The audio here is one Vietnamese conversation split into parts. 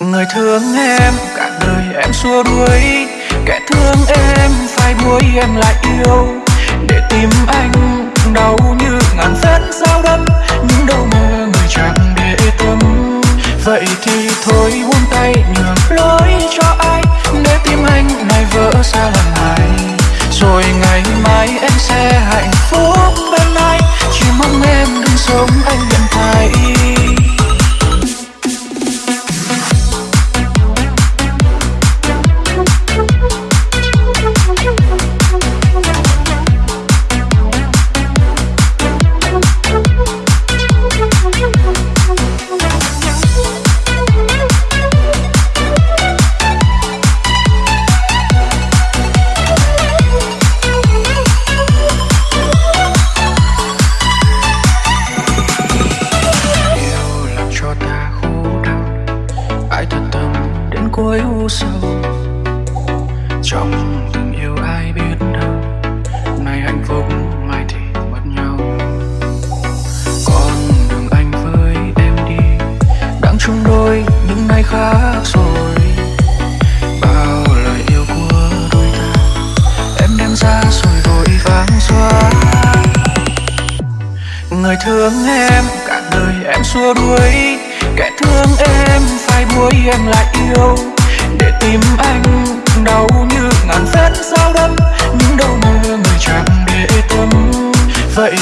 người thương em, cả đời em xua đuổi. Kẻ thương em phải buổi em lại yêu. Để tìm anh, đau như ngàn vết dao đâm. Những đâu mơ người chẳng để tâm. Vậy thì thôi buông tay, nhường lối cho ai. Để tim anh, này vỡ xa lần này. Rồi ngày mai cuối u sầu. Trong tình yêu ai biết đâu, nay hạnh phúc, mai thì mất nhau. Con đường anh với em đi, đang chung đôi những ngày khác rồi. Bao lời yêu của đôi ta, em đem ra rồi vội vàng xóa. Người thương em, cả đời em xua đuổi. Kẻ thương em phải buối em lại yêu. Để tìm anh, đau như ngàn vết dao đâm những đau mơ người chẳng để tâm. Vậy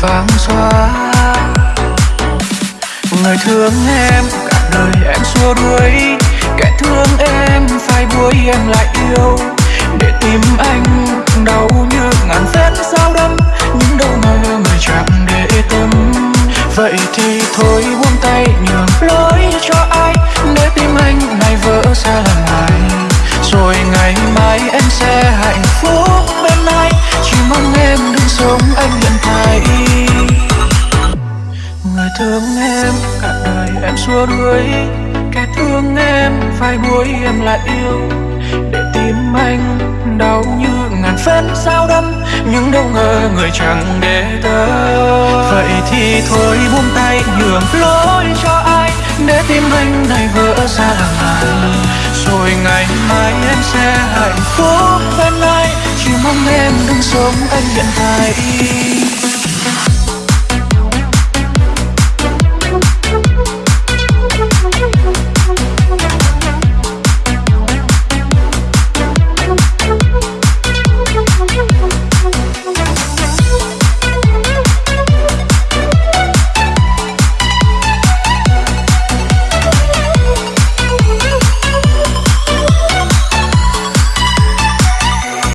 vắng xóa. Người thương em, cả đời em xua đuổi. Kẻ thương em phải buổi em lại yêu. Để tìm anh xua đuổi. Kẻ thương em phải buổi em lại yêu. Để tim anh đau như ngàn vết dao đâm nhưng đâu ngờ người chẳng để tâm vậy thì thôi buông tay, nhường lối cho ai. Để tim anh này vỡ ra lần này rồi ngày mai em sẽ hạnh phúc bên ai. Chỉ mong em đừng sống anh nhận thay